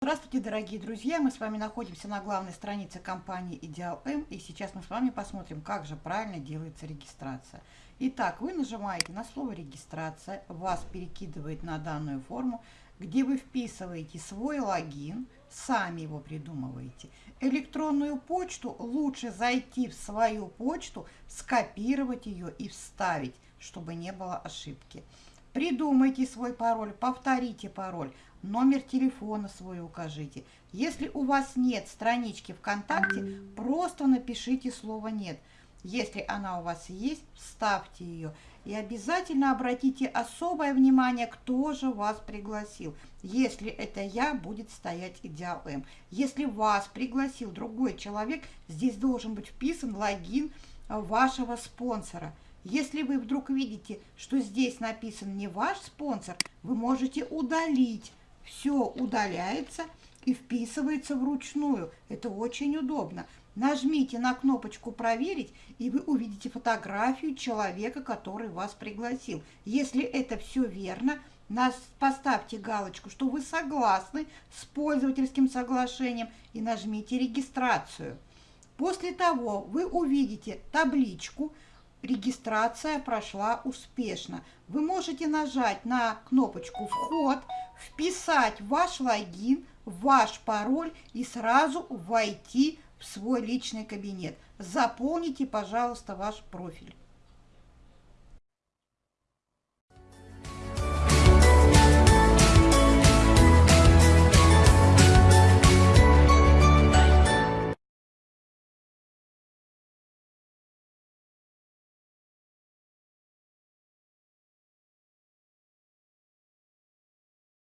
Здравствуйте, дорогие друзья! Мы с вами находимся на главной странице компании Ideal M, и сейчас мы с вами посмотрим, как же правильно делается регистрация. Итак, вы нажимаете на слово «Регистрация», вас перекидывает на данную форму, где вы вписываете свой логин, сами его придумываете. Электронную почту лучше зайти в свою почту, скопировать ее и вставить, чтобы не было ошибки. Придумайте свой пароль, повторите пароль, номер телефона свой укажите. Если у вас нет странички ВКонтакте, просто напишите слово «нет». Если она у вас есть, вставьте ее. И обязательно обратите особое внимание, кто же вас пригласил. Если это я, будет стоять идеал М. Если вас пригласил другой человек, здесь должен быть вписан логин вашего спонсора – если вы вдруг видите, что здесь написан не ваш спонсор, вы можете удалить. Все удаляется и вписывается вручную. Это очень удобно. Нажмите на кнопочку «Проверить», и вы увидите фотографию человека, который вас пригласил. Если это все верно, поставьте галочку, что вы согласны с пользовательским соглашением и нажмите «Регистрацию». После того вы увидите табличку – регистрация прошла успешно. Вы можете нажать на кнопочку «Вход», вписать ваш логин, ваш пароль и сразу войти в свой личный кабинет. Заполните, пожалуйста, ваш профиль.